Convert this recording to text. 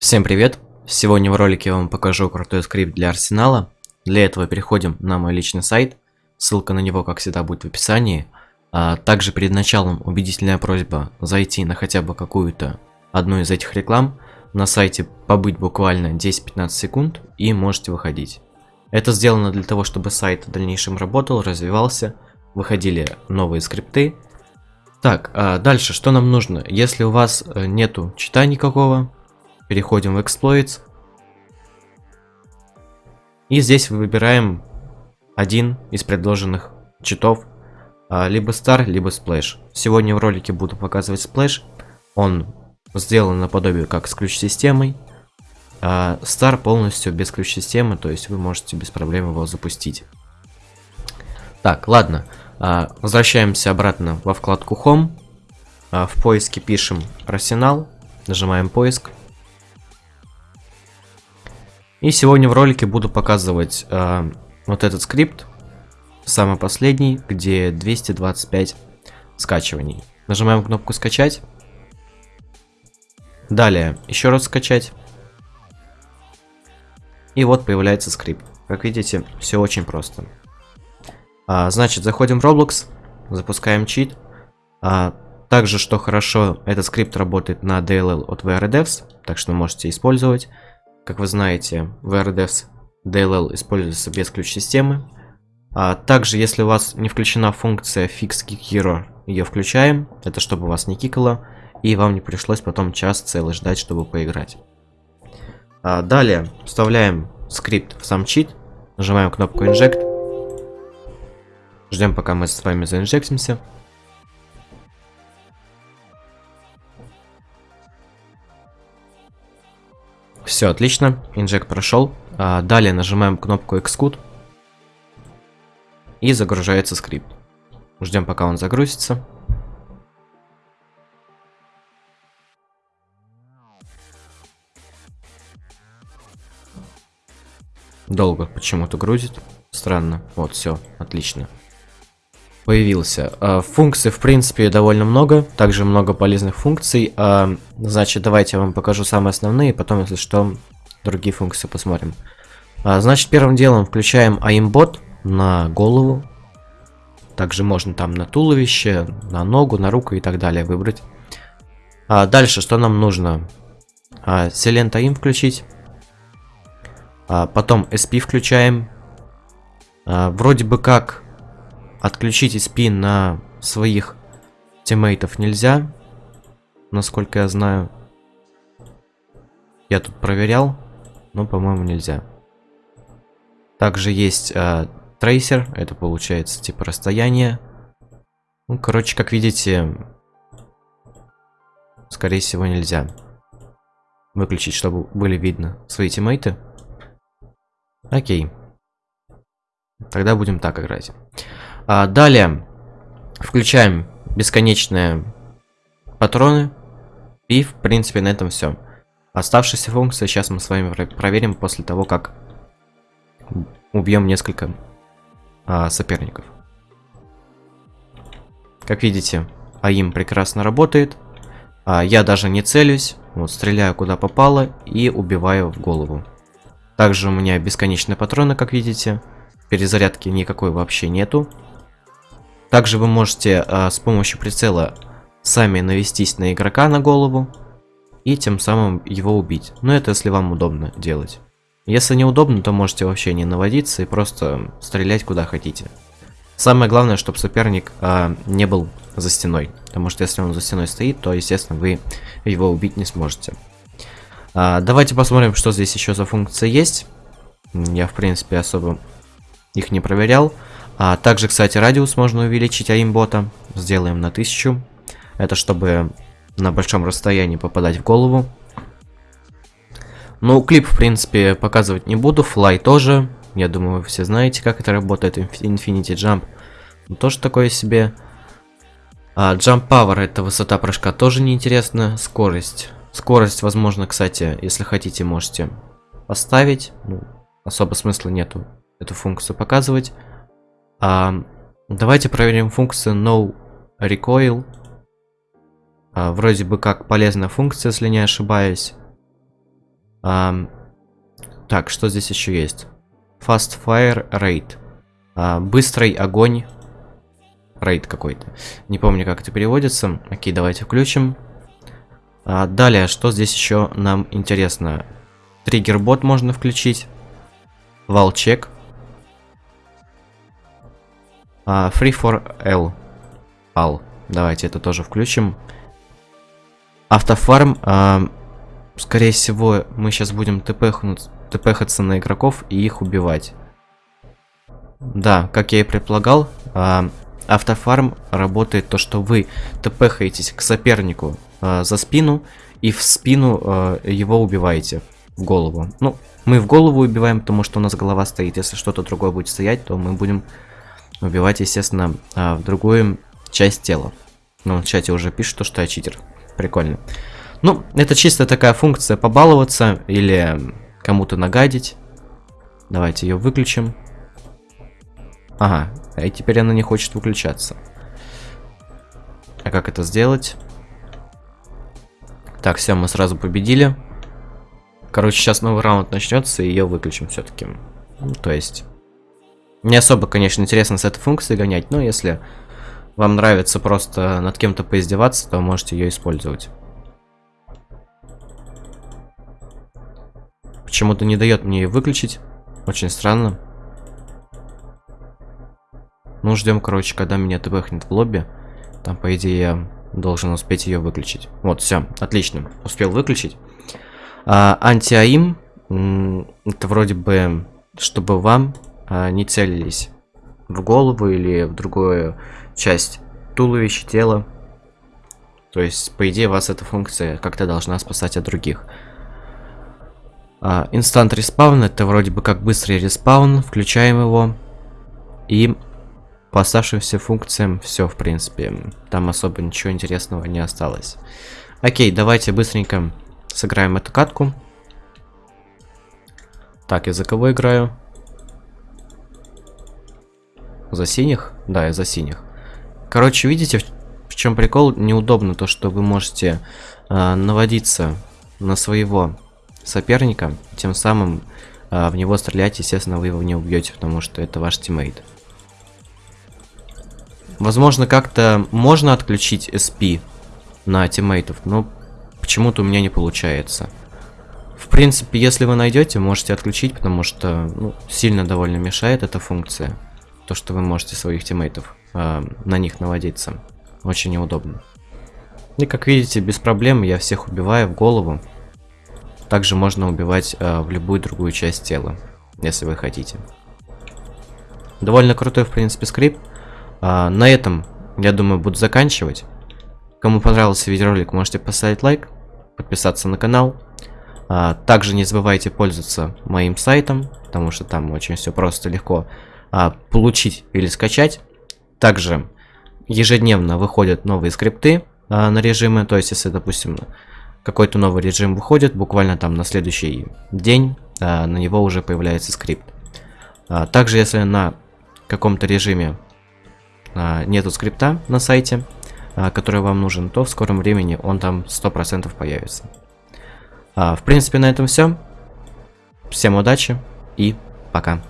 Всем привет! Сегодня в ролике я вам покажу крутой скрипт для арсенала. Для этого переходим на мой личный сайт. Ссылка на него, как всегда, будет в описании. А также перед началом убедительная просьба зайти на хотя бы какую-то одну из этих реклам. На сайте побыть буквально 10-15 секунд и можете выходить. Это сделано для того, чтобы сайт в дальнейшем работал, развивался, выходили новые скрипты. Так, а дальше что нам нужно? Если у вас э, нету чита никакого, Переходим в Exploits. И здесь выбираем один из предложенных читов. А, либо Star, либо Splash. Сегодня в ролике буду показывать Splash. Он сделан наподобие как с ключ-системой. А Star полностью без ключ-системы, то есть вы можете без проблем его запустить. Так, ладно. А, возвращаемся обратно во вкладку Home. А, в поиске пишем Арсенал. Нажимаем поиск. И сегодня в ролике буду показывать э, вот этот скрипт, самый последний, где 225 скачиваний. Нажимаем кнопку скачать. Далее еще раз скачать. И вот появляется скрипт. Как видите, все очень просто. А, значит, заходим в Roblox, запускаем чит. А, также, что хорошо, этот скрипт работает на DLL от VRDevs, так что можете использовать. Как вы знаете, в RDevs DLL используется без ключ-системы. А также, если у вас не включена функция Fix Kick Hero, ее включаем. Это чтобы вас не кикало, и вам не пришлось потом час целый ждать, чтобы поиграть. А далее вставляем скрипт в сам чит, нажимаем кнопку Inject. Ждем, пока мы с вами заинжектимся. Все, отлично. Инжект прошел. А, далее нажимаем кнопку Xcode. И загружается скрипт. Ждем, пока он загрузится. Долго почему-то грузит. Странно. Вот, все, отлично появился. А, функций, в принципе, довольно много. Также много полезных функций. А, значит, давайте я вам покажу самые основные, потом, если что, другие функции посмотрим. А, значит, первым делом включаем aimbot на голову. Также можно там на туловище, на ногу, на руку и так далее выбрать. Дальше, что нам нужно? Silent aim включить. Потом SP включаем. Вроде бы как Отключить SP на своих тиммейтов нельзя. Насколько я знаю. Я тут проверял. Но, по-моему, нельзя. Также есть э, трейсер. Это получается типа расстояние. Ну, короче, как видите, скорее всего, нельзя. Выключить, чтобы были видно свои тиммейты. Окей. Тогда будем так играть. А, далее включаем бесконечные патроны. И, в принципе, на этом все. Оставшиеся функции сейчас мы с вами проверим после того, как убьем несколько а, соперников. Как видите, АИМ прекрасно работает. А, я даже не целюсь. Вот, стреляю куда попало и убиваю в голову. Также у меня бесконечные патроны, как видите. Перезарядки никакой вообще нету. Также вы можете э, с помощью прицела сами навестись на игрока на голову и тем самым его убить. Но это если вам удобно делать. Если неудобно, то можете вообще не наводиться и просто стрелять куда хотите. Самое главное, чтобы соперник э, не был за стеной. Потому что если он за стеной стоит, то, естественно, вы его убить не сможете. А, давайте посмотрим, что здесь еще за функция есть. Я, в принципе, особо их не проверял. А также, кстати, радиус можно увеличить аимбота. Сделаем на 1000. Это чтобы на большом расстоянии попадать в голову. Ну, клип, в принципе, показывать не буду. Флай тоже. Я думаю, вы все знаете, как это работает. Infinity Jump. Ну, тоже такое себе. А, Jump Power, это высота прыжка, тоже неинтересно. Скорость. Скорость, возможно, кстати, если хотите, можете поставить. Ну, особо смысла нету эту функцию показывать. А, давайте проверим функцию no recoil. А, вроде бы как полезная функция, если не ошибаюсь. А, так, что здесь еще есть? Fast Fire Raid. А, быстрый огонь. Рейд какой-то. Не помню, как это переводится. Окей, давайте включим. А, далее, что здесь еще нам интересно? Триггер-бот можно включить. Валчек. А, free for L. Al. Давайте это тоже включим. Автофарм. А, скорее всего, мы сейчас будем тпхаться на игроков и их убивать. Да, как я и предполагал, а, автофарм работает то, что вы тпхаетесь к сопернику а, за спину и в спину а, его убиваете в голову. Ну, мы в голову убиваем, потому что у нас голова стоит. Если что-то другое будет стоять, то мы будем убивать, естественно, а, в другую часть тела. Ну, в чате уже пишут, то, что я читер. Прикольно. Ну, это чисто такая функция побаловаться или кому-то нагадить. Давайте ее выключим. Ага, и теперь она не хочет выключаться. А как это сделать? Так, все, мы сразу победили. Короче, сейчас новый раунд начнется, и ее выключим все-таки. Ну, то есть... Не особо, конечно, интересно с этой функцией гонять, но если вам нравится просто над кем-то поиздеваться, то можете ее использовать. Почему-то не дает мне ее выключить. Очень странно. Ну, ждем, короче, когда меня тбхнет в лобби. Там, по идее, я должен успеть ее выключить. Вот, все, отлично. Успел выключить. А, Анти-АИМ, это вроде бы, чтобы вам не целились в голову или в другую часть туловища, тела. То есть, по идее, вас эта функция как-то должна спасать от других. Instant respawn, это вроде бы как быстрый респаун. Включаем его. И по оставшимся функциям все, в принципе. Там особо ничего интересного не осталось. Окей, давайте быстренько сыграем эту катку. Так, я за кого играю? За синих? Да, я за синих. Короче, видите, в, чем прикол? Неудобно то, что вы можете э, наводиться на своего соперника, тем самым э, в него стрелять, естественно, вы его не убьете, потому что это ваш тиммейт. Возможно, как-то можно отключить SP на тиммейтов, но почему-то у меня не получается. В принципе, если вы найдете, можете отключить, потому что ну, сильно довольно мешает эта функция. То, что вы можете своих тиммейтов э, на них наводиться. Очень неудобно. И как видите, без проблем я всех убиваю в голову. Также можно убивать э, в любую другую часть тела, если вы хотите. Довольно крутой, в принципе, скрипт. А, на этом, я думаю, буду заканчивать. Кому понравился видеоролик, можете поставить лайк, подписаться на канал. Также не забывайте пользоваться моим сайтом, потому что там очень все просто, легко а, получить или скачать. Также ежедневно выходят новые скрипты а, на режимы, то есть если, допустим, какой-то новый режим выходит, буквально там на следующий день а, на него уже появляется скрипт. А, также если на каком-то режиме а, нету скрипта на сайте, а, который вам нужен, то в скором времени он там 100% появится. А, в принципе, на этом все. Всем удачи и пока.